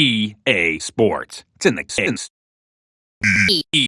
EA Sports. It's in the.